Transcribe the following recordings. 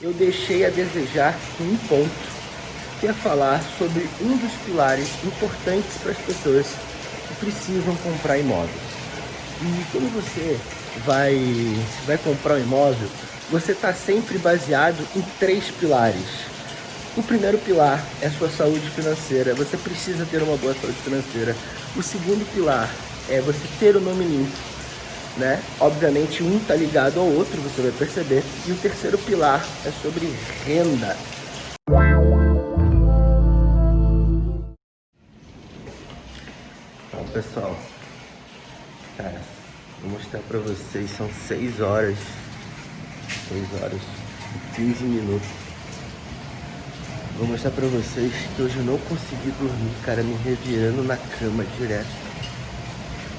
eu deixei a desejar um ponto, que é falar sobre um dos pilares importantes para as pessoas que precisam comprar imóveis. E quando você vai, vai comprar um imóvel, você está sempre baseado em três pilares. O primeiro pilar é sua saúde financeira, você precisa ter uma boa saúde financeira. O segundo pilar é você ter o nome limpo, né? Obviamente um está ligado ao outro, você vai perceber. E o terceiro pilar é sobre renda. Bom, pessoal, cara, vou mostrar para vocês, são 6 horas, 6 horas e 15 minutos. Vou mostrar pra vocês que hoje eu não consegui dormir, cara, me revirando na cama direto.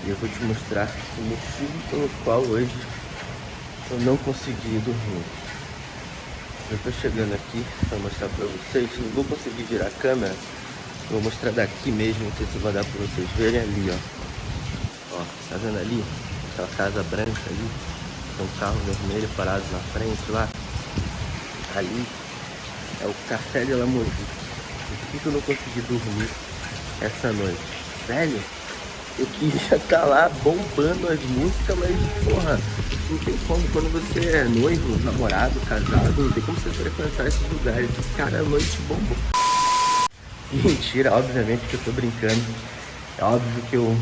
E eu vou te mostrar o motivo pelo qual hoje eu não consegui dormir. Eu tô chegando aqui para mostrar para vocês, não vou conseguir virar a câmera, vou mostrar daqui mesmo, não sei se vai dar para vocês verem ali, ó. Ó, tá vendo ali? Aquela casa branca ali, tem um carro vermelho parado na frente lá. Ali é o Café de la Musique. Por que eu não consegui dormir essa noite? Velho, eu queria estar tá lá bombando as músicas, mas, porra, não tem como. Quando você é noivo, namorado, casado, não tem como você frequentar esses lugares. Cara, a noite bombou. Mentira, obviamente que eu tô brincando. É óbvio que eu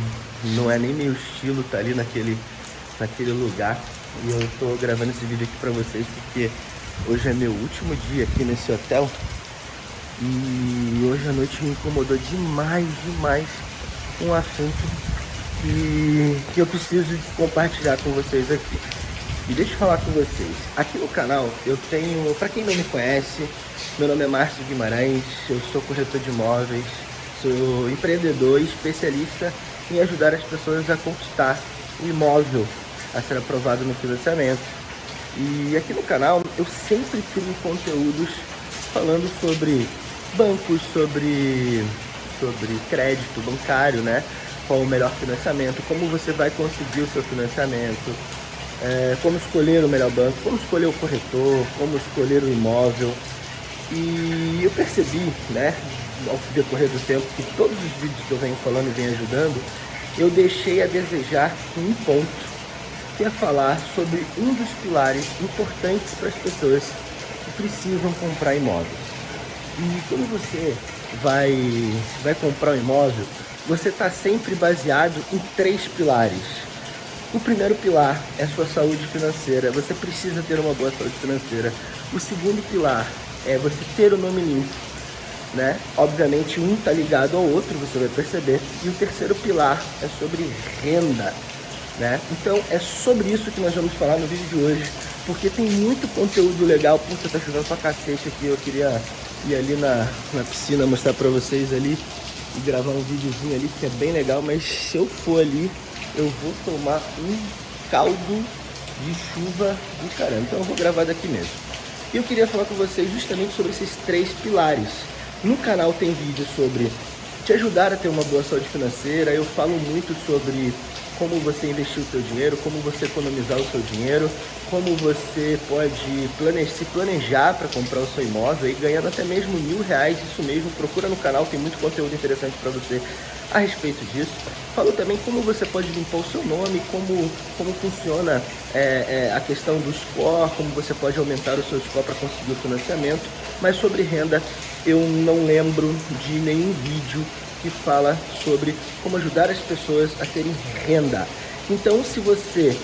não é nem meu estilo tá ali naquele, naquele lugar. E eu tô gravando esse vídeo aqui pra vocês porque hoje é meu último dia aqui nesse hotel. E hoje a noite me incomodou demais, demais um assunto que, que eu preciso compartilhar com vocês aqui. E deixa eu falar com vocês. Aqui no canal eu tenho, para quem não me conhece, meu nome é Márcio Guimarães, eu sou corretor de imóveis, sou empreendedor e especialista em ajudar as pessoas a conquistar o imóvel a ser aprovado no financiamento. E aqui no canal eu sempre crio conteúdos falando sobre bancos, sobre sobre crédito bancário, né? Qual o melhor financiamento, como você vai conseguir o seu financiamento, é, como escolher o melhor banco, como escolher o corretor, como escolher o imóvel. E eu percebi, né, ao decorrer do tempo, que todos os vídeos que eu venho falando e venho ajudando, eu deixei a desejar um ponto, que é falar sobre um dos pilares importantes para as pessoas que precisam comprar imóveis. E quando você vai, vai comprar um imóvel, você está sempre baseado em três pilares. O primeiro pilar é a sua saúde financeira, você precisa ter uma boa saúde financeira. O segundo pilar é você ter o nome limpo, né? Obviamente um está ligado ao outro, você vai perceber. E o terceiro pilar é sobre renda, né? Então é sobre isso que nós vamos falar no vídeo de hoje, porque tem muito conteúdo legal. Puta, tá chovendo pra cacete aqui, eu queria ir ali na, na piscina mostrar pra vocês ali e gravar um videozinho ali que é bem legal, mas se eu for ali, eu vou tomar um caldo de chuva do caramba. Então eu vou gravar daqui mesmo. E eu queria falar com vocês justamente sobre esses três pilares. No canal tem vídeo sobre te ajudar a ter uma boa saúde financeira, eu falo muito sobre como você investir o seu dinheiro, como você economizar o seu dinheiro, como você pode se planejar para comprar o seu imóvel e ganhando até mesmo mil reais, isso mesmo, procura no canal, tem muito conteúdo interessante para você a respeito disso. Falou também como você pode limpar o seu nome, como, como funciona é, é, a questão do score, como você pode aumentar o seu score para conseguir o financiamento, mas sobre renda eu não lembro de nenhum vídeo que fala sobre como ajudar as pessoas a terem renda. Então, se você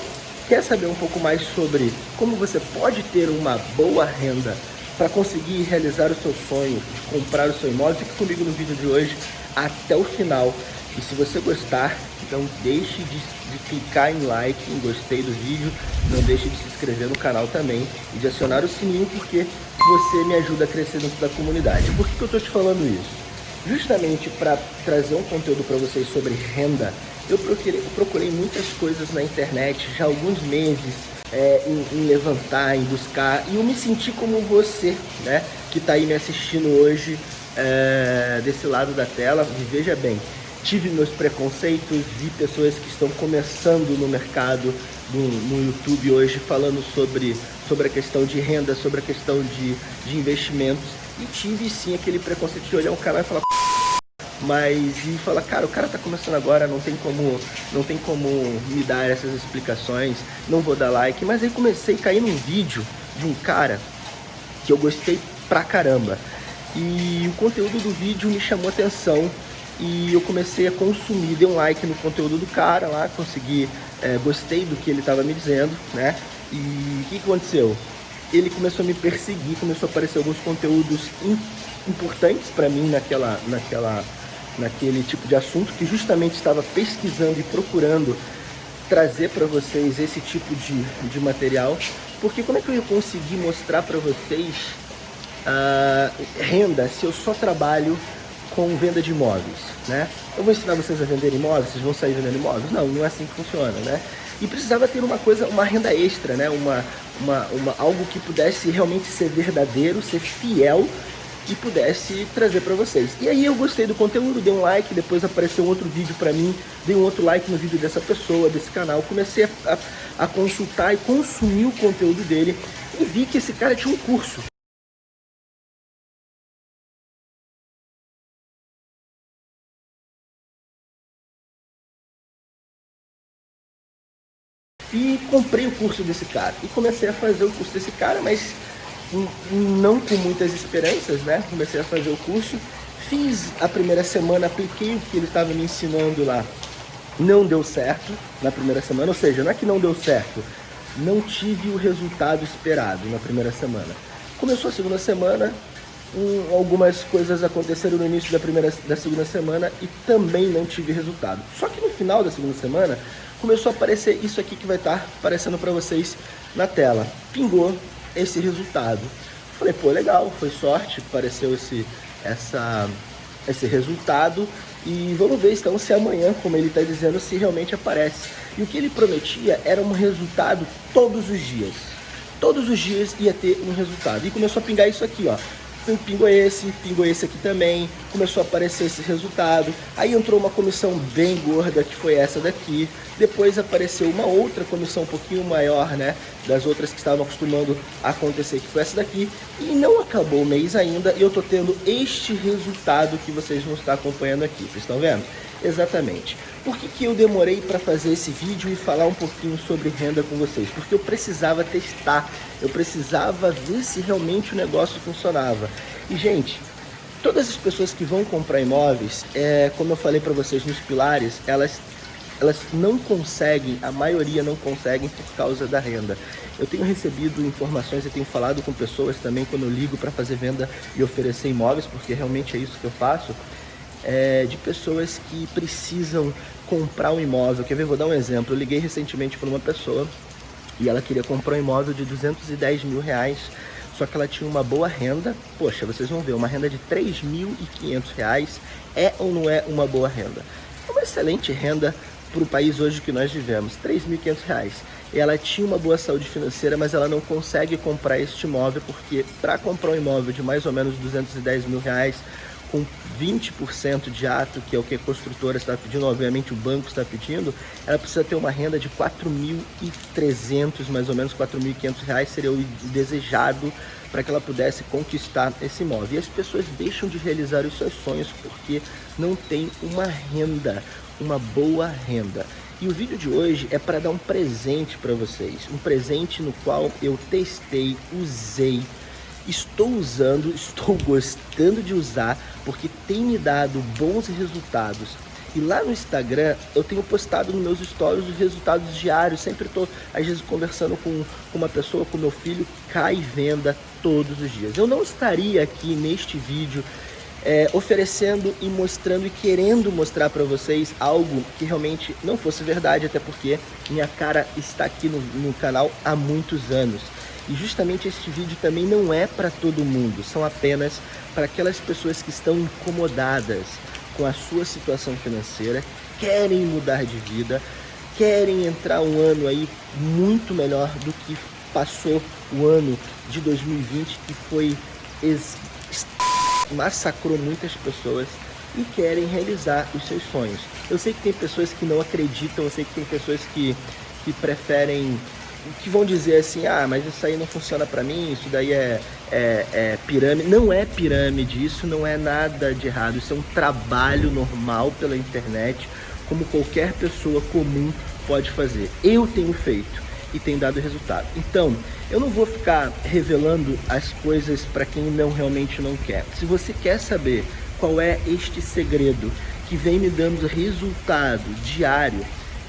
quer saber um pouco mais sobre como você pode ter uma boa renda para conseguir realizar o seu sonho de comprar o seu imóvel, fique comigo no vídeo de hoje até o final. E se você gostar, então deixe de, de, clicar em like, em gostei do vídeo, não deixe de se inscrever no canal também e de acionar o sininho porque você me ajuda a crescer dentro da comunidade. Por que, que eu estou te falando isso? Justamente para trazer um conteúdo para vocês sobre renda, eu procurei, eu procurei, muitas coisas na internet já há alguns meses é, em, em, levantar, em buscar, e eu me senti como você, né, que está aí me assistindo hoje é, desse lado da tela, e veja bem, tive meus preconceitos, vi pessoas que estão começando no mercado no, no YouTube hoje falando sobre sobre a questão de renda, sobre a questão de, de investimentos. E tive sim aquele preconceito de olhar um canal e falar mas e falar, cara, o cara tá começando agora, não tem como, não tem como me dar essas explicações, não vou dar like, mas aí comecei a cair num vídeo de um cara que eu gostei pra caramba. E o conteúdo do vídeo me chamou atenção e eu comecei a consumir, dei um like no conteúdo do cara lá, consegui, é, gostei do que ele estava me dizendo, né? E o que, que aconteceu? Ele começou a me perseguir, começou a aparecer alguns conteúdos importantes para mim naquela, naquela, naquele tipo de assunto que justamente estava pesquisando e procurando trazer para vocês esse tipo de, de material, porque como é que eu ia conseguir mostrar para vocês uh, renda se eu só trabalho com venda de imóveis, né? Eu vou ensinar vocês a vender imóveis, vocês vão sair vendendo imóveis? Não, não é assim que funciona, né? E precisava ter uma coisa, uma renda extra, né? Uma, uma, uma, algo que pudesse realmente ser verdadeiro, ser fiel e pudesse trazer para vocês. E aí eu gostei do conteúdo, dei um like, depois apareceu outro vídeo para mim, dei um outro like no vídeo dessa pessoa, desse canal, comecei a, a, a consultar e consumir o conteúdo dele e vi que esse cara tinha um curso. E comprei o curso desse cara. E comecei a fazer o curso desse cara, mas não com muitas esperanças, né? Comecei a fazer o curso. Fiz a primeira semana, apliquei o que ele estava me ensinando lá. Não deu certo na primeira semana, ou seja, não é que não deu certo, não tive o resultado esperado na primeira semana. Começou a segunda semana, um, algumas coisas aconteceram no início da primeira da segunda semana e também não tive resultado. Só que no final da segunda semana começou a aparecer isso aqui que vai estar aparecendo para vocês na tela. Pingou esse resultado. Falei, pô, legal, foi sorte, apareceu esse, essa, esse resultado e vamos ver então se amanhã, como ele está dizendo, se realmente aparece. E o que ele prometia era um resultado todos os dias. Todos os dias ia ter um resultado. E começou a pingar isso aqui, ó pingou esse, pingou esse aqui também, começou a aparecer esse resultado. Aí entrou uma comissão bem gorda, que foi essa daqui. Depois apareceu uma outra comissão um pouquinho maior, né, das outras que estavam acostumando a acontecer, que foi essa daqui. E não acabou o mês ainda e eu tô tendo este resultado que vocês vão estar acompanhando aqui. Vocês estão vendo? Exatamente. Por que, que eu demorei para fazer esse vídeo e falar um pouquinho sobre renda com vocês? Porque eu precisava testar, eu precisava ver se realmente o negócio funcionava. E, gente, todas as pessoas que vão comprar imóveis, é, como eu falei para vocês nos pilares, elas, elas não conseguem, a maioria não conseguem por causa da renda. Eu tenho recebido informações e tenho falado com pessoas também quando eu ligo para fazer venda e oferecer imóveis, porque realmente é isso que eu faço é, de pessoas que precisam comprar um imóvel. Quer ver? Vou dar um exemplo. Eu liguei recentemente para uma pessoa e ela queria comprar um imóvel de 210 mil reais, só que ela tinha uma boa renda. Poxa, vocês vão ver, uma renda de 3.500 reais é ou não é uma boa renda? É uma excelente renda para o país hoje que nós vivemos, 3.500 reais. Ela tinha uma boa saúde financeira, mas ela não consegue comprar este imóvel porque para comprar um imóvel de mais ou menos 210 mil reais, com 20% de ato, que é o que a construtora está pedindo, obviamente o banco está pedindo, ela precisa ter uma renda de 4.300, mais ou menos 4.500 reais seria o desejado para que ela pudesse conquistar esse imóvel. E as pessoas deixam de realizar os seus sonhos porque não tem uma renda, uma boa renda. E o vídeo de hoje é para dar um presente para vocês, um presente no qual eu testei, usei, estou usando, estou gostando de usar, porque tem me dado bons resultados. E lá no Instagram eu tenho postado nos meus stories os resultados diários, sempre estou às vezes conversando com, uma pessoa, com meu filho, cai venda todos os dias. Eu não estaria aqui neste vídeo é, oferecendo e mostrando e querendo mostrar para vocês algo que realmente não fosse verdade, até porque minha cara está aqui no, no canal há muitos anos. E justamente este vídeo também não é para todo mundo, são apenas para aquelas pessoas que estão incomodadas com a sua situação financeira, querem mudar de vida, querem entrar um ano aí muito melhor do que passou o ano de 2020, que foi massacrou muitas pessoas e querem realizar os seus sonhos. Eu sei que tem pessoas que não acreditam, eu sei que tem pessoas que, que preferem que vão dizer assim, ah, mas isso aí não funciona para mim, isso daí é, é, é, pirâmide. Não é pirâmide, isso não é nada de errado, isso é um trabalho normal pela internet, como qualquer pessoa comum pode fazer. Eu tenho feito e tem dado resultado. Então, eu não vou ficar revelando as coisas para quem não realmente não quer. Se você quer saber qual é este segredo que vem me dando resultado diário,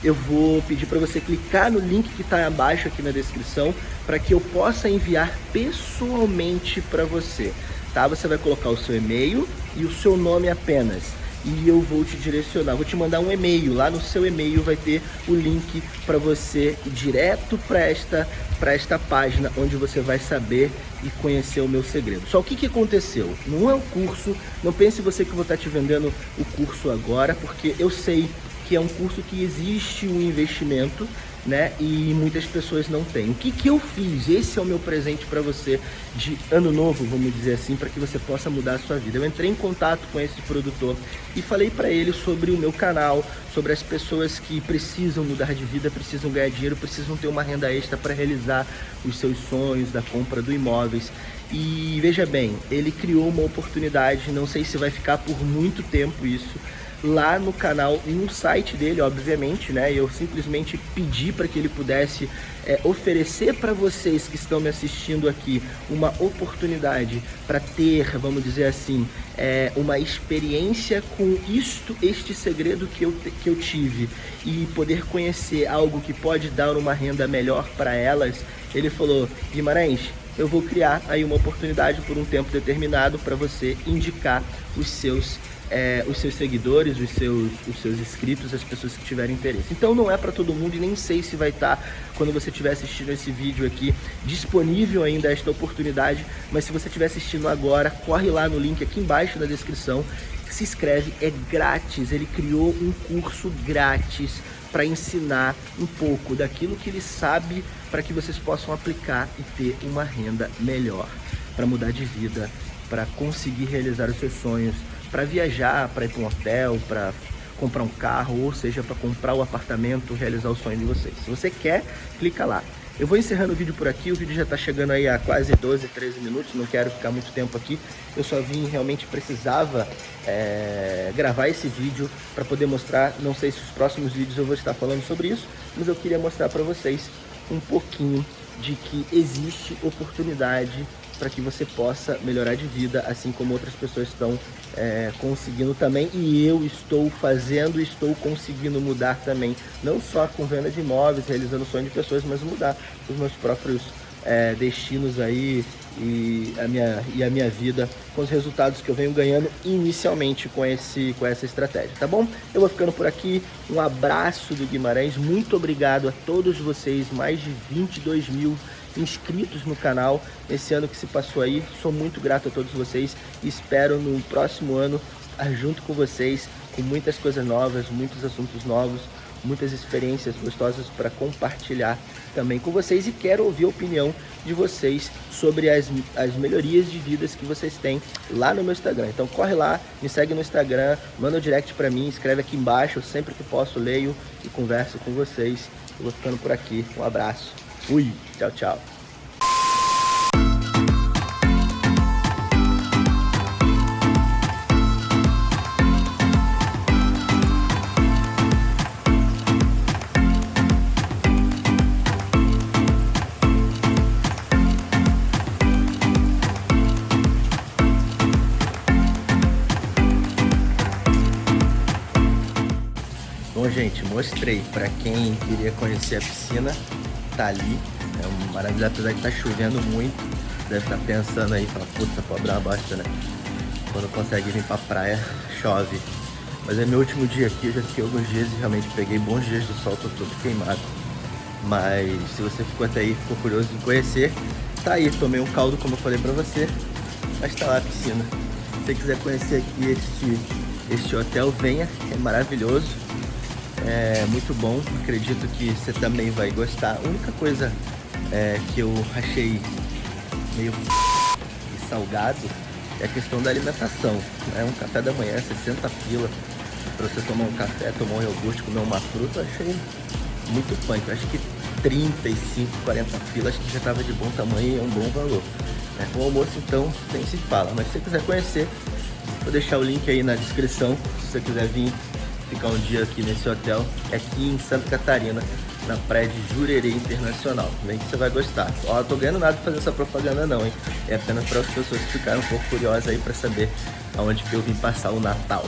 eu vou pedir para você clicar no link que está abaixo aqui na descrição para que eu possa enviar pessoalmente para você. Tá? Você vai colocar o seu e-mail e o seu nome apenas e eu vou te direcionar, vou te mandar um e-mail, lá no seu e-mail vai ter o link para você ir direto para esta, esta página onde você vai saber e conhecer o meu segredo. Só o que, que aconteceu? Não é um curso, não pense você que eu vou estar te vendendo o curso agora, porque eu sei que é um curso que existe um investimento, né? E muitas pessoas não têm. O que, que eu fiz? Esse é o meu presente para você de ano novo, vamos dizer assim, para que você possa mudar a sua vida. Eu entrei em contato com esse produtor e falei para ele sobre o meu canal, sobre as pessoas que precisam mudar de vida, precisam ganhar dinheiro, precisam ter uma renda extra para realizar os seus sonhos da compra do imóveis. E veja bem, ele criou uma oportunidade, não sei se vai ficar por muito tempo isso, lá no canal e no site dele, obviamente, né? Eu simplesmente pedi para que ele pudesse é, oferecer para vocês que estão me assistindo aqui uma oportunidade para ter, vamos dizer assim, é, uma experiência com isto, este segredo que eu, que eu tive e poder conhecer algo que pode dar uma renda melhor para elas. Ele falou, Guimarães, eu vou criar aí uma oportunidade por um tempo determinado para você indicar os seus é, os seus seguidores, os seus, os seus inscritos, as pessoas que tiverem interesse. Então não é para todo mundo e nem sei se vai estar, tá, quando você estiver assistindo esse vídeo aqui, disponível ainda esta oportunidade, mas se você estiver assistindo agora, corre lá no link aqui embaixo na descrição, se inscreve, é grátis, ele criou um curso grátis para ensinar um pouco daquilo que ele sabe para que vocês possam aplicar e ter uma renda melhor, para mudar de vida, para conseguir realizar os seus sonhos, para viajar, para ir para um hotel, para comprar um carro, ou seja, para comprar o um apartamento, realizar o sonho de vocês. Se você quer, clica lá. Eu vou encerrando o vídeo por aqui, o vídeo já está chegando aí a quase 12, 13 minutos, não quero ficar muito tempo aqui. Eu só vim, realmente precisava é, gravar esse vídeo para poder mostrar, não sei se os próximos vídeos eu vou estar falando sobre isso, mas eu queria mostrar para vocês um pouquinho de que existe oportunidade para que você possa melhorar de vida, assim como outras pessoas estão é, conseguindo também. E eu estou fazendo estou conseguindo mudar também, não só com venda de imóveis, realizando sonho de pessoas, mas mudar os meus próprios é, destinos aí e a, minha, e a minha vida com os resultados que eu venho ganhando inicialmente com, esse, com essa estratégia, tá bom? Eu vou ficando por aqui, um abraço do Guimarães, muito obrigado a todos vocês, mais de 22 mil inscritos no canal esse ano que se passou aí. Sou muito grato a todos vocês e espero no próximo ano estar junto com vocês com muitas coisas novas, muitos assuntos novos, muitas experiências gostosas para compartilhar também com vocês e quero ouvir a opinião de vocês sobre as, as melhorias de vidas que vocês têm lá no meu Instagram. Então corre lá, me segue no Instagram, manda um direct para mim, escreve aqui embaixo, sempre que posso leio e converso com vocês. Eu vou ficando por aqui, um abraço. Fui. Tchau, tchau. Mostrei para quem queria conhecer a piscina tá ali. É um maravilhoso, apesar de tá chovendo muito. Deve estar tá pensando aí, fala, puta, pobre é uma bosta, né? Quando consegue vir pra praia, chove. Mas é meu último dia aqui, eu já fiquei alguns dias e realmente peguei bons dias de sol, tô todo queimado. Mas se você ficou até aí, ficou curioso em conhecer, tá aí, tomei um caldo como eu falei pra você, mas tá lá a piscina. Se você quiser conhecer aqui este, este hotel, venha, é maravilhoso é muito bom, acredito que você também vai gostar. A única coisa é, que eu achei meio salgado é a questão da alimentação. É um café da manhã, 60 pila para você tomar um café, tomar um iogurte, comer uma fruta, eu achei muito punk. Eu acho que 35, 40 pilas, que já tava de bom tamanho e é um bom valor. Né? O almoço, então, nem se fala. Mas se você quiser conhecer, vou deixar o link aí na descrição, se você quiser vir ficar um dia aqui nesse hotel, aqui em Santa Catarina, na praia de Jurerê Internacional. Vem que você vai gostar. Ó, eu tô ganhando nada de fazer essa propaganda não, hein? É apenas para as pessoas que ficaram um pouco curiosas aí para saber aonde que eu vim passar o Natal.